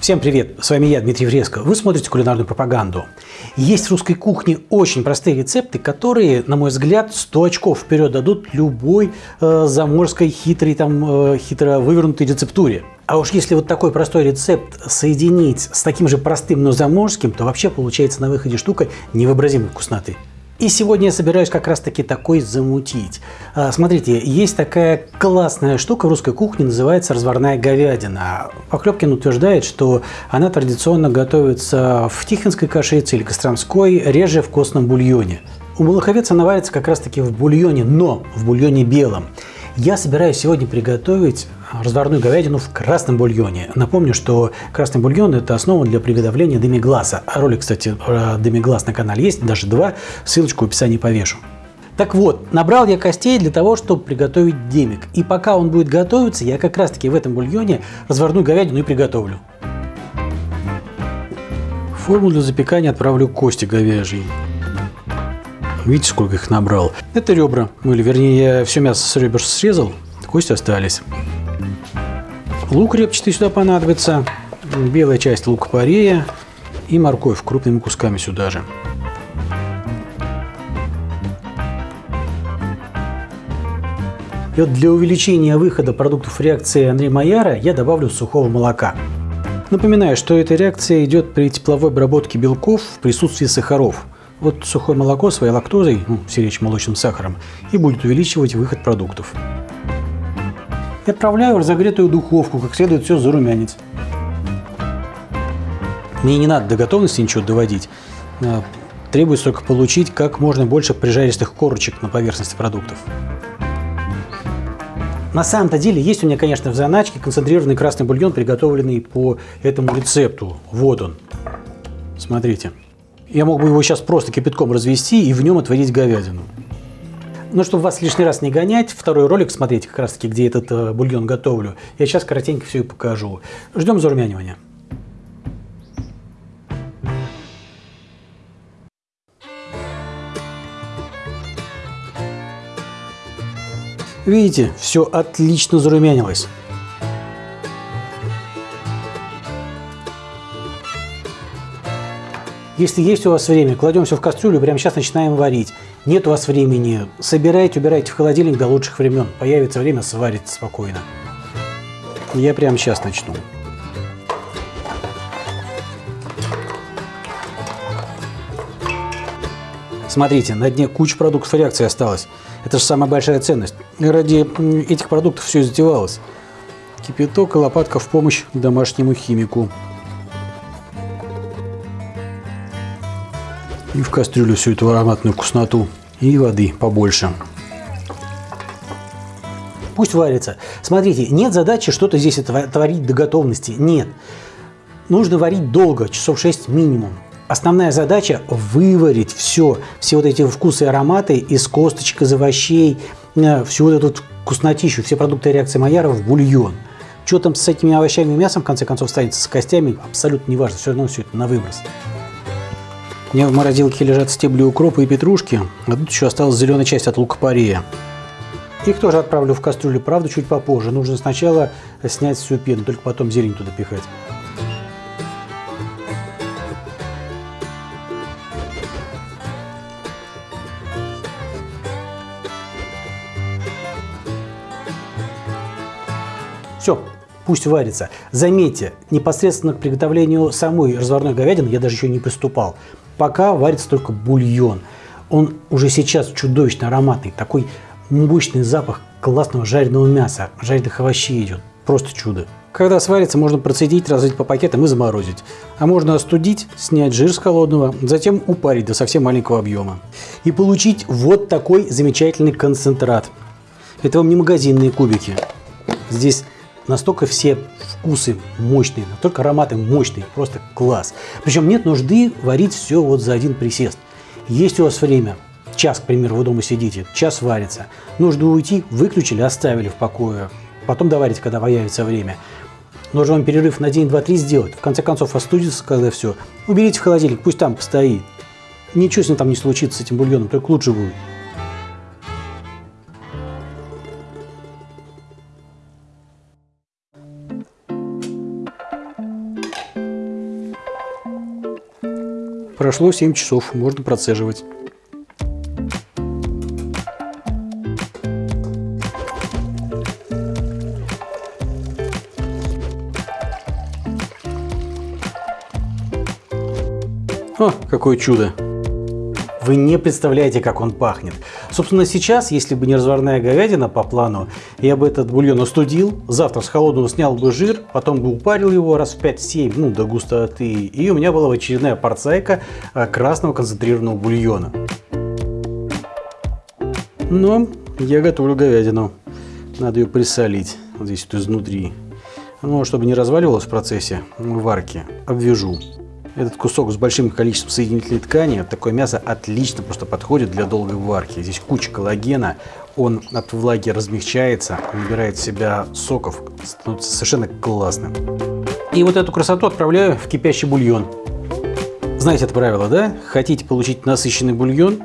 Всем привет, с вами я, Дмитрий Вреско. Вы смотрите кулинарную пропаганду. Есть в русской кухне очень простые рецепты, которые, на мой взгляд, 100 очков вперед дадут любой э, заморской хитрой, там, э, хитро вывернутой рецептуре. А уж если вот такой простой рецепт соединить с таким же простым, но заморским, то вообще получается на выходе штука невообразимой вкусноты. И сегодня я собираюсь как раз таки такой замутить. А, смотрите, есть такая классная штука в русской кухне, называется разварная говядина. Поклепкин утверждает, что она традиционно готовится в тихвинской кашице или костромской, реже в костном бульоне. У молоковец она варится как раз таки в бульоне, но в бульоне белом. Я собираюсь сегодня приготовить разварную говядину в красном бульоне. Напомню, что красный бульон – это основа для приготовления демигласа. Ролик, кстати, про демиглас на канале есть, даже два. Ссылочку в описании повешу. Так вот, набрал я костей для того, чтобы приготовить демик. И пока он будет готовиться, я как раз таки в этом бульоне разварную говядину и приготовлю. Форму для запекания отправлю кости говяжьи. Видите, сколько их набрал? Это ребра. Ну или вернее, я все мясо с ребер срезал, кости остались. Лук репчатый сюда понадобится, белая часть лука-порея и морковь крупными кусками сюда же. И вот для увеличения выхода продуктов реакции Андрея Майяра я добавлю сухого молока. Напоминаю, что эта реакция идет при тепловой обработке белков в присутствии сахаров. Вот сухое молоко своей лактозой, ну, все речь молочным сахаром, и будет увеличивать выход продуктов отправляю в разогретую духовку, как следует все зарумянить. Мне не надо до готовности ничего доводить. А, требуется только получить как можно больше прижаристых корочек на поверхности продуктов. На самом-то деле есть у меня, конечно, в заначке концентрированный красный бульон, приготовленный по этому рецепту. Вот он. Смотрите. Я мог бы его сейчас просто кипятком развести и в нем отварить говядину. Но чтобы вас лишний раз не гонять, второй ролик смотрите как раз таки, где этот э, бульон готовлю. Я сейчас коротенько все и покажу. Ждем зарумянивания. Видите, все отлично зарумянилось. Если есть у вас время, кладем все в кастрюлю, прямо сейчас начинаем варить. Нет у вас времени, собирайте, убирайте в холодильник до лучших времен. Появится время, сварите спокойно. Я прямо сейчас начну. Смотрите, на дне куча продуктов реакции осталось. Это же самая большая ценность. Ради этих продуктов все затевалось. Кипяток и лопатка в помощь домашнему химику. И в кастрюлю всю эту ароматную вкусноту. И воды побольше. Пусть варится. Смотрите, нет задачи что-то здесь творить до готовности. Нет. Нужно варить долго, часов 6 минимум. Основная задача выварить все, все вот эти вкусы и ароматы из косточек, из овощей, э, всю вот эту вкуснотищу, все продукты реакции Майяра в бульон. Что там с этими овощами и мясом, в конце концов, станется с костями, абсолютно не важно, все равно все это на выброс. Меня в морозилке лежат стебли укропа и петрушки, а тут еще осталась зеленая часть от лука-порея. Их тоже отправлю в кастрюлю, правда, чуть попозже. Нужно сначала снять всю пену, только потом зелень туда пихать. Все, пусть варится. Заметьте, непосредственно к приготовлению самой разварной говядины я даже еще не приступал пока варится только бульон. Он уже сейчас чудовищно ароматный, такой мощный запах классного жареного мяса, жареных овощей идет. Просто чудо. Когда сварится, можно процедить, разлить по пакетам и заморозить. А можно остудить, снять жир с холодного, затем упарить до совсем маленького объема. И получить вот такой замечательный концентрат. Это вам не магазинные кубики. Здесь настолько все вкусы мощные, настолько ароматы мощные, просто класс. Причем нет нужды варить все вот за один присест. Есть у вас время, час, к примеру, вы дома сидите, час варится. Нужно уйти, выключили, оставили в покое. Потом доварите, когда появится время. Нужно вам перерыв на день, два, три сделать. В конце концов, остудится, когда все. Уберите в холодильник, пусть там постоит. Ничего с ним там не случится, с этим бульоном, только лучше будет. Прошло 7 часов, можно процеживать. О, какое чудо! Вы не представляете, как он пахнет. Собственно, сейчас, если бы не разварная говядина по плану, я бы этот бульон остудил, завтра с холодного снял бы жир, потом бы упарил его раз в 5-7, ну, до густоты, и у меня была бы очередная порцайка а, красного концентрированного бульона. Но я готовлю говядину. Надо ее присолить вот здесь вот изнутри. Ну, чтобы не разваливалось в процессе варки, обвяжу. Этот кусок с большим количеством соединительной ткани, такое мясо отлично просто подходит для долгой варки. Здесь куча коллагена, он от влаги размягчается, набирает в себя соков, становится совершенно классным. И вот эту красоту отправляю в кипящий бульон. Знаете это правило, да? Хотите получить насыщенный бульон,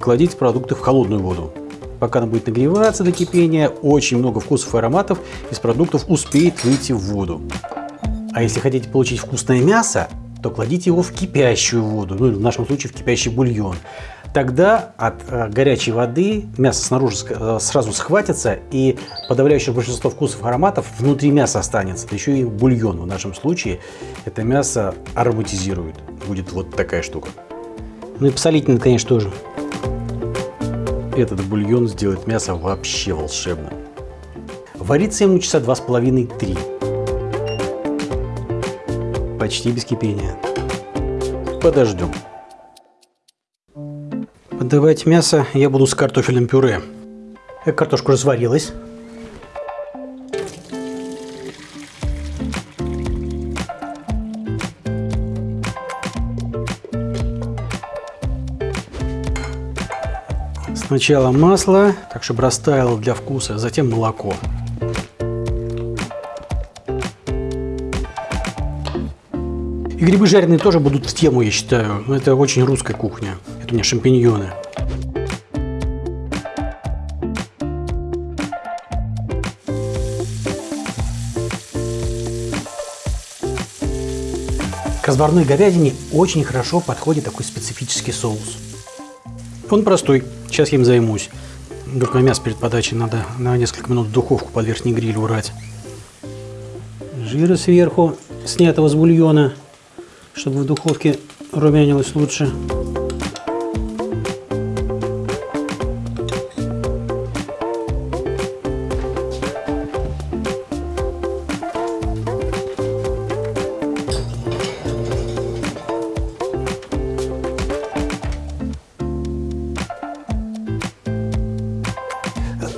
кладите продукты в холодную воду. Пока она будет нагреваться до кипения, очень много вкусов и ароматов из продуктов успеет выйти в воду. А если хотите получить вкусное мясо, то кладите его в кипящую воду, ну в нашем случае в кипящий бульон. Тогда от э, горячей воды мясо снаружи э, сразу схватится и подавляющее большинство вкусов и ароматов внутри мяса останется. еще и бульон в нашем случае это мясо ароматизирует. Будет вот такая штука. Ну и посолить надо, конечно, тоже. Этот бульон сделает мясо вообще волшебным. Варится ему часа два с половиной-три почти без кипения. Подождем. Подавать мясо я буду с картофельным пюре. Э, картошка разварилась. Сначала масло, так чтобы растаяло для вкуса, затем молоко. И грибы жареные тоже будут в тему, я считаю. Это очень русская кухня. Это у меня шампиньоны. К разварной говядине очень хорошо подходит такой специфический соус. Он простой, сейчас я им займусь. Только мясо перед подачей надо на несколько минут в духовку под верхний гриль урать. Жира сверху, снятого с бульона чтобы в духовке румянилось лучше.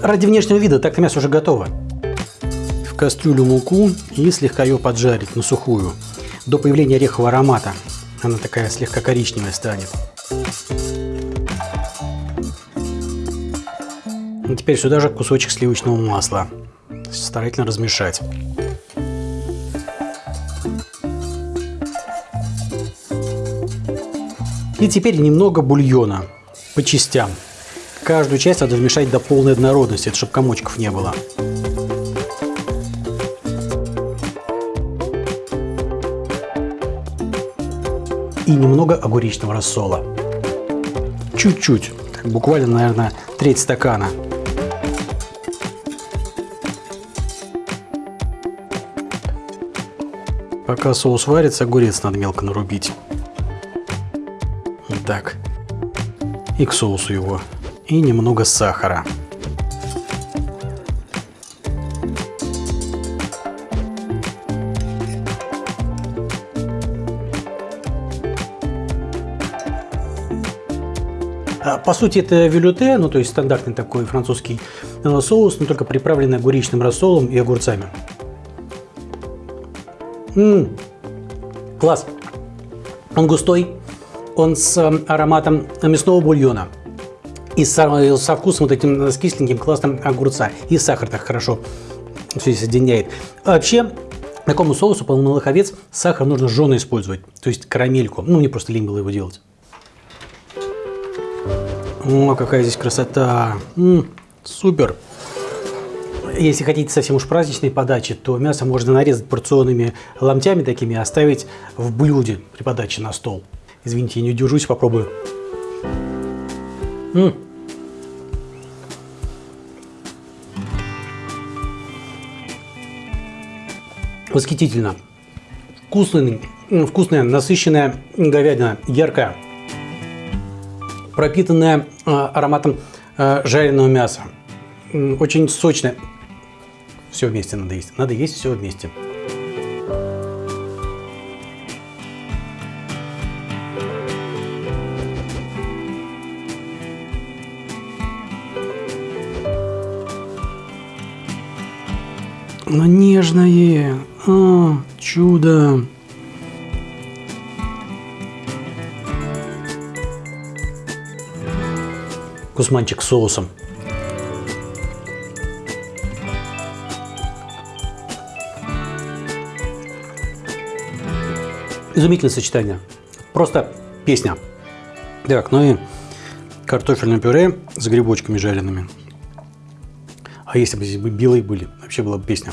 Ради внешнего вида так-то мясо уже готово. В кастрюлю муку и слегка ее поджарить на сухую до появления орехового аромата. Она такая слегка коричневая станет. И теперь сюда же кусочек сливочного масла. Старательно размешать. И теперь немного бульона по частям. Каждую часть надо вмешать до полной однородности, чтобы комочков не было. И немного огуречного рассола. Чуть-чуть, буквально, наверное, треть стакана. Пока соус варится, огурец надо мелко нарубить. Так. И к соусу его. И немного сахара. По сути, это велюте, ну то есть стандартный такой французский э, соус, но только приправленный огуречным рассолом и огурцами. Ммм, класс! Он густой, он с э, ароматом мясного бульона и со, со вкусом вот этим э, с кисленьким классным огурца. И сахар так хорошо все соединяет. А вообще, такому соусу, по малых овец, сахар нужно жженый использовать, то есть карамельку. Ну, мне просто лень было его делать. О, какая здесь красота! М -м, супер! Если хотите совсем уж праздничной подачи, то мясо можно нарезать порционными ломтями такими и оставить в блюде при подаче на стол. Извините, я не удержусь, попробую. М -м. Восхитительно. Вкусный, вкусная, насыщенная говядина, яркая, пропитанная э, ароматом э, жареного мяса. Очень сочная. Все вместе надо есть. Надо есть все вместе. Оно нежное. А, чудо. Кусманчик соусом. Изумительное сочетание. Просто песня. Так, ну и картофельное пюре с грибочками жареными. А если бы здесь бы белые были, вообще была бы песня.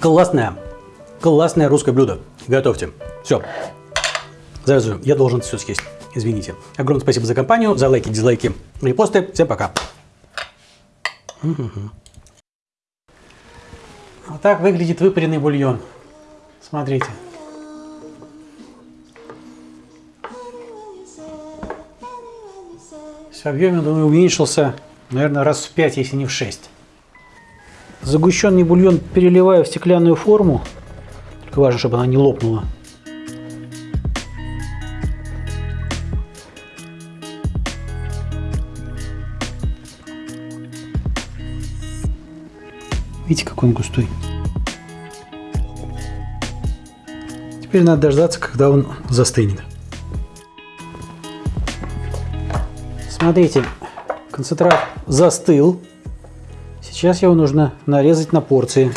Классное, классное русское блюдо. Готовьте. Все. Завязываю. Я должен все съесть. Извините. Огромное спасибо за компанию, за лайки, дизлайки, репосты. Всем пока. Вот так выглядит выпаренный бульон. Смотрите. В объеме он уменьшился, наверное, раз в 5, если не в 6. Загущенный бульон переливаю в стеклянную форму. Только важно, чтобы она не лопнула. Видите, какой он густой. Теперь надо дождаться, когда он застынет. Смотрите, концентрат застыл. Сейчас его нужно нарезать на порции.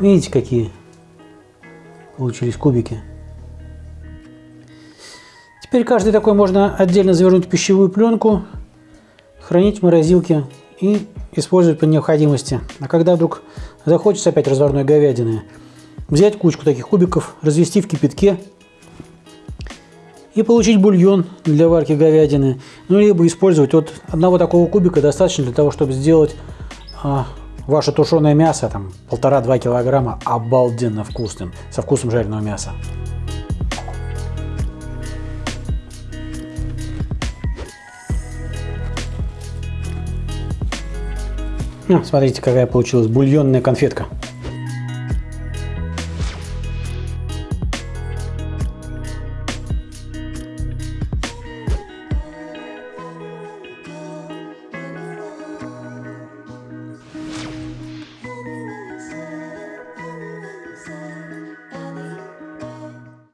Видите, какие получились кубики. Теперь каждый такой можно отдельно завернуть в пищевую пленку, хранить в морозилке и использовать по необходимости. А когда вдруг захочется опять разварной говядины, взять кучку таких кубиков, развести в кипятке и получить бульон для варки говядины. Ну, либо использовать вот одного такого кубика достаточно для того, чтобы сделать а, ваше тушеное мясо, там полтора-два килограмма, обалденно вкусным, со вкусом жареного мяса. Ну, смотрите, какая получилась бульонная конфетка.